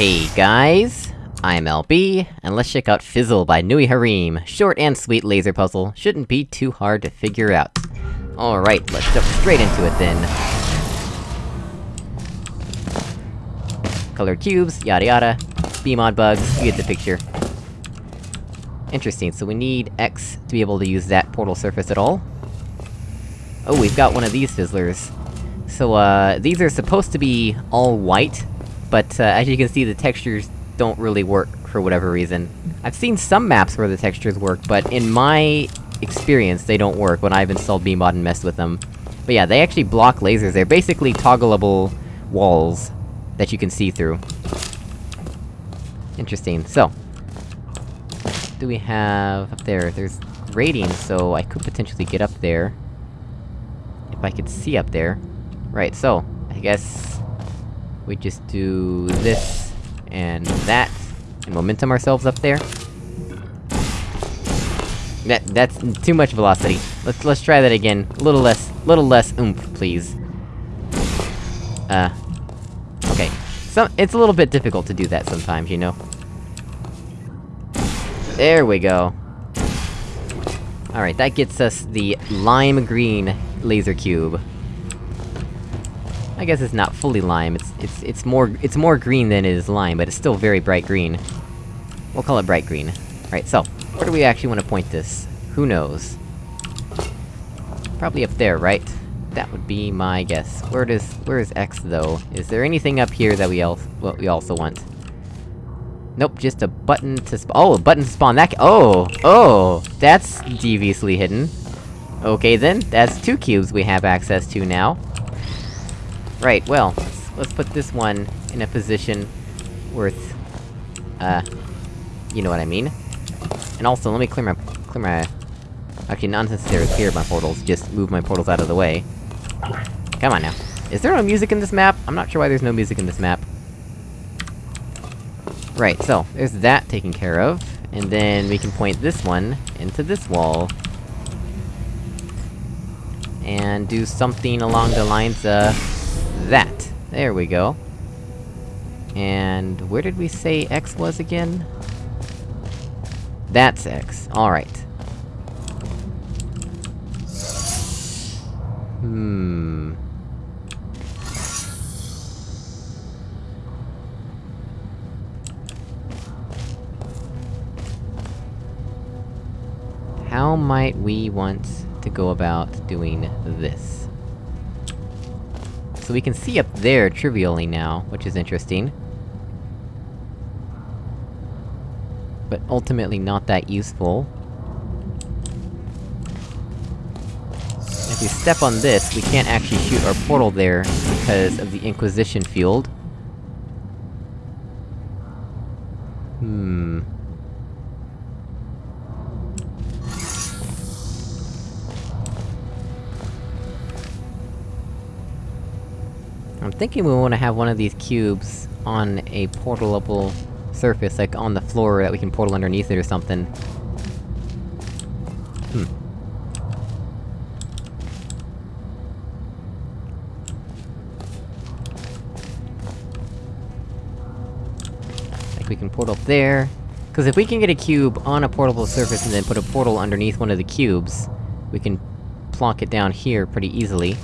Hey guys, I'm LB, and let's check out Fizzle by Nui Harim. Short and sweet laser puzzle, shouldn't be too hard to figure out. Alright, let's jump straight into it then. Colored cubes, yada yada. BEEmod bugs, you get the picture. Interesting, so we need X to be able to use that portal surface at all. Oh, we've got one of these fizzlers. So, uh, these are supposed to be all white, but, uh, as you can see, the textures don't really work for whatever reason. I've seen some maps where the textures work, but in my experience, they don't work when I've installed BEEmod and messed with them. But yeah, they actually block lasers, they're basically toggleable walls that you can see through. Interesting, so... Do we have up there? There's grating, so I could potentially get up there. If I could see up there. Right, so, I guess... We just do this, and that, and momentum ourselves up there. That- that's too much velocity. Let's- let's try that again. A little less- little less oomph, please. Uh... Okay. So, it's a little bit difficult to do that sometimes, you know? There we go. Alright, that gets us the lime green laser cube. I guess it's not fully lime, it's- it's- it's more- it's more green than it is lime, but it's still very bright green. We'll call it bright green. Right, so, where do we actually want to point this? Who knows? Probably up there, right? That would be my guess. Where does- where is X, though? Is there anything up here that we else- what we also want? Nope, just a button to sp- oh, a button to spawn that oh! Oh! That's deviously hidden. Okay then, that's two cubes we have access to now. Right, well, let's, put this one in a position worth... Uh... You know what I mean. And also, let me clear my- clear my... Actually, not necessarily clear my portals, just move my portals out of the way. Come on now. Is there no music in this map? I'm not sure why there's no music in this map. Right, so, there's that taken care of, and then we can point this one into this wall. And do something along the lines of... There we go. And where did we say X was again? That's X, alright. Hmm... How might we want to go about doing this? So we can see up there trivially now, which is interesting. But ultimately not that useful. If we step on this, we can't actually shoot our portal there, because of the Inquisition field. Hmm... I'm thinking we wanna have one of these cubes on a portalable surface, like on the floor, that we can portal underneath it or something. Hmm. Like we can portal there... Cause if we can get a cube on a portable surface and then put a portal underneath one of the cubes, we can plonk it down here pretty easily.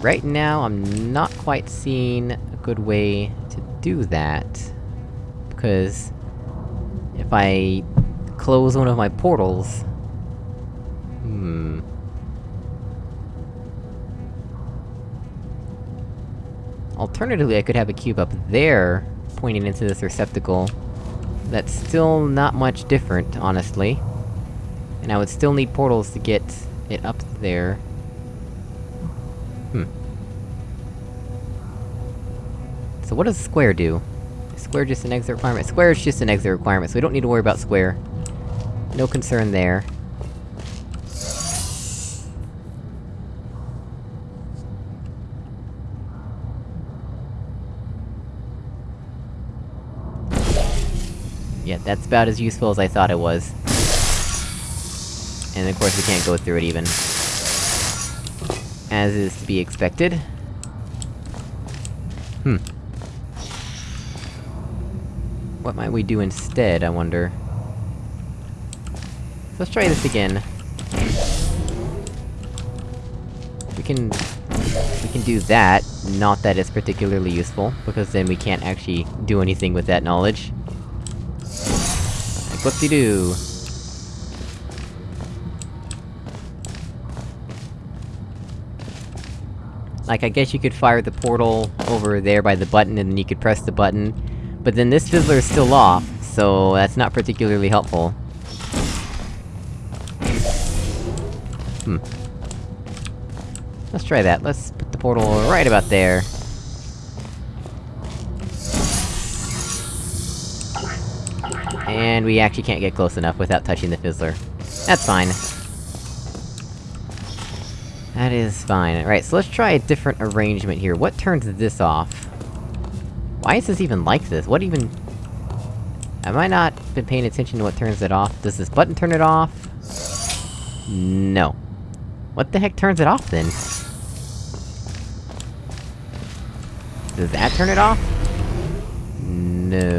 Right now, I'm not quite seeing a good way to do that. Because... If I... close one of my portals... Hmm... Alternatively, I could have a cube up there, pointing into this receptacle. That's still not much different, honestly. And I would still need portals to get it up there. Hmm. So what does square do? Is square just an exit requirement? Square is just an exit requirement, so we don't need to worry about square. No concern there. Yeah, that's about as useful as I thought it was. And of course we can't go through it even. As is to be expected. Hmm. What might we do instead, I wonder? Let's try this again. We can... We can do that, not that it's particularly useful, because then we can't actually do anything with that knowledge. Like, whoop-de-doo! Like, I guess you could fire the portal over there by the button, and then you could press the button, but then this fizzler is still off, so that's not particularly helpful. Hmm. Let's try that, let's put the portal right about there. And we actually can't get close enough without touching the fizzler. That's fine. That is fine. Alright, so let's try a different arrangement here. What turns this off? Why is this even like this? What even... Have I not been paying attention to what turns it off? Does this button turn it off? No. What the heck turns it off, then? Does that turn it off? No.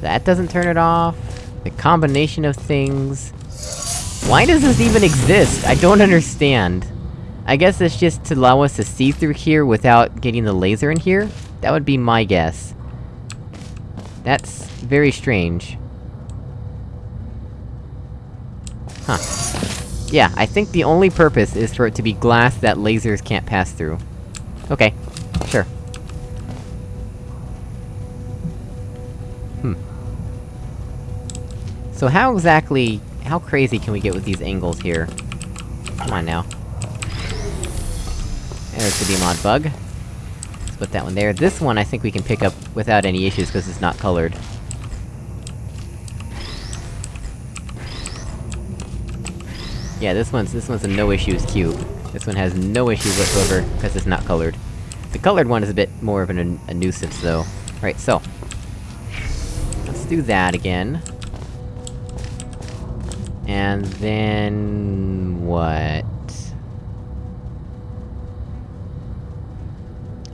That doesn't turn it off. The combination of things... Why does this even exist? I don't understand. I guess it's just to allow us to see through here without getting the laser in here? That would be my guess. That's... very strange. Huh. Yeah, I think the only purpose is for it to be glass that lasers can't pass through. Okay. Sure. Hmm. So how exactly... how crazy can we get with these angles here? Come on now. There's the BEEmod bug. Let's put that one there. This one I think we can pick up without any issues, because it's not colored. Yeah, this one's- this one's a no-issues cube. This one has no issues whatsoever, because it's not colored. The colored one is a bit more of an, a nuisance, though. Right, so... Let's do that again. And then... what?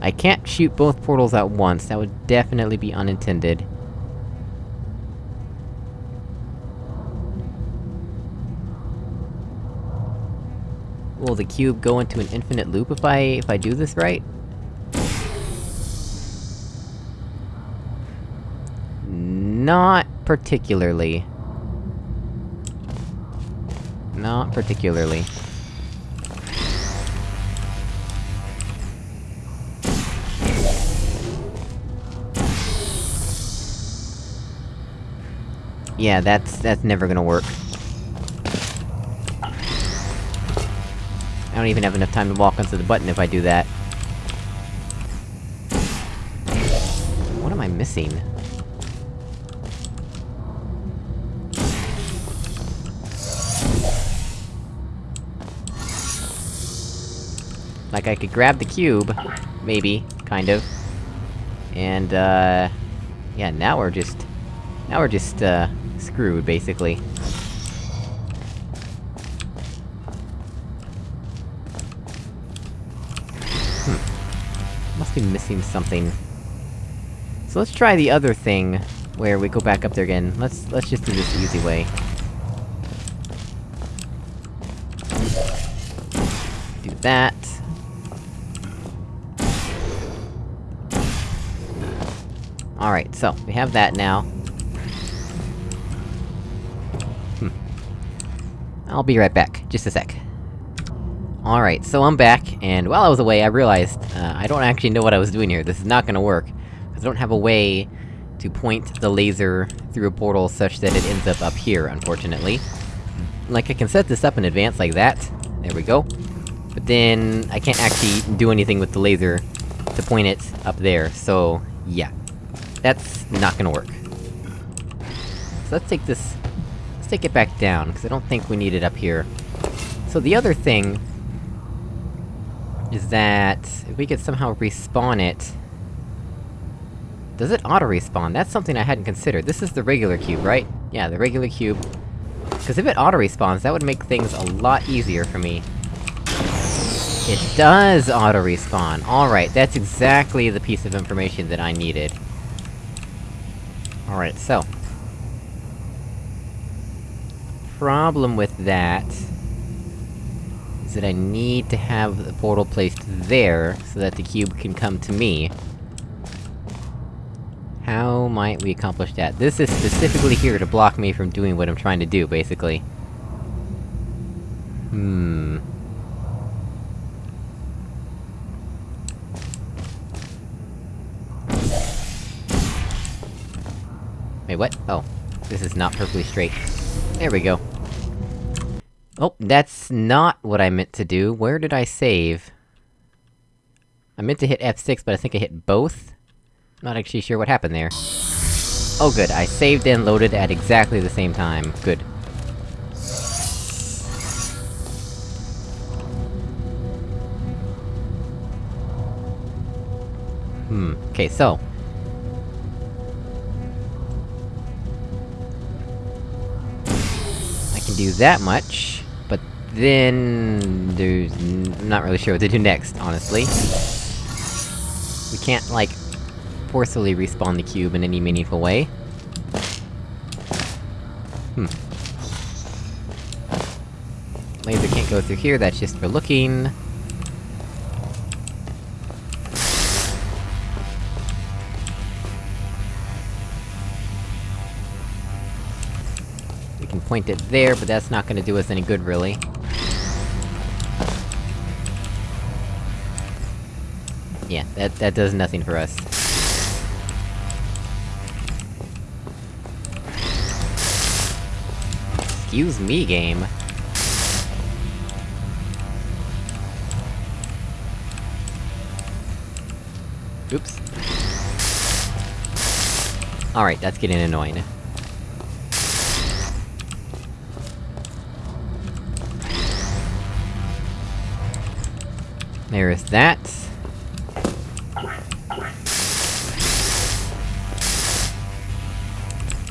I can't shoot both portals at once, that would definitely be unintended. Will the cube go into an infinite loop if I- if I do this right? Not particularly. Not particularly. Yeah, that's- that's never gonna work. I don't even have enough time to walk onto the button if I do that. What am I missing? Like, I could grab the cube, maybe, kind of. And, uh... Yeah, now we're just... Now we're just, uh... screwed, basically. Hmm. Must be missing something. So let's try the other thing, where we go back up there again. Let's- let's just do this easy way. Do that. Alright, so, we have that now. Hmm. I'll be right back, just a sec. Alright, so I'm back, and while I was away, I realized, uh, I don't actually know what I was doing here, this is not gonna work. Because I don't have a way to point the laser through a portal such that it ends up up here, unfortunately. Like, I can set this up in advance like that, there we go. But then, I can't actually do anything with the laser to point it up there, so... yeah. That's not gonna work. So let's take this... Let's take it back down, because I don't think we need it up here. So the other thing... is that... if we could somehow respawn it... Does it auto-respawn? That's something I hadn't considered. This is the regular cube, right? Yeah, the regular cube. Because if it auto-respawns, that would make things a lot easier for me. It does auto-respawn! Alright, that's exactly the piece of information that I needed. Alright, so... Problem with that... is that I need to have the portal placed there, so that the cube can come to me. How might we accomplish that? This is specifically here to block me from doing what I'm trying to do, basically. Hmm... what? Oh. This is not perfectly straight. There we go. Oh, that's not what I meant to do. Where did I save? I meant to hit F6, but I think I hit both? Not actually sure what happened there. Oh good, I saved and loaded at exactly the same time. Good. Hmm, okay, so... can do that much, but then... there's... I'm not really sure what to do next, honestly. We can't, like, forcefully respawn the cube in any meaningful way. Hmm. Laser can't go through here, that's just for looking. Can point it there, but that's not gonna do us any good, really. Yeah, that- that does nothing for us. Excuse me, game. Oops. Alright, that's getting annoying. There is that.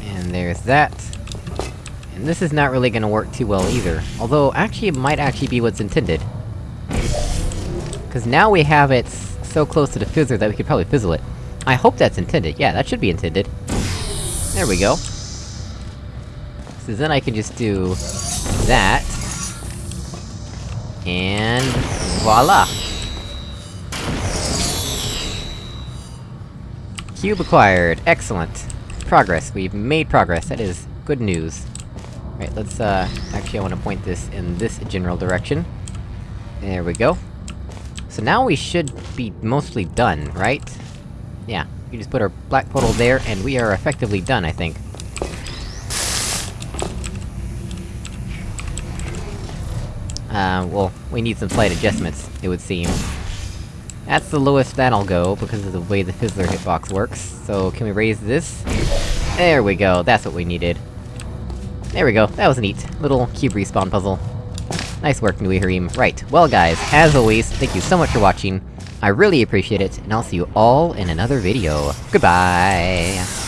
And there's that. And this is not really gonna work too well either. Although, actually it might actually be what's intended. Cause now we have it so close to the fizzler that we could probably fizzle it. I hope that's intended, yeah, that should be intended. There we go. So then I can just do... that. And... voila! Cube acquired, excellent. Progress, we've made progress, that is good news. Right, let's, uh... Actually, I wanna point this in this general direction. There we go. So now we should be mostly done, right? Yeah, we just put our black portal there, and we are effectively done, I think. Uh, well, we need some slight adjustments, it would seem. That's the lowest that'll go, because of the way the Fizzler hitbox works. So, can we raise this? There we go, that's what we needed. There we go, that was neat. Little cube respawn puzzle. Nice work, Nui Right, well guys, as always, thank you so much for watching. I really appreciate it, and I'll see you all in another video. Goodbye!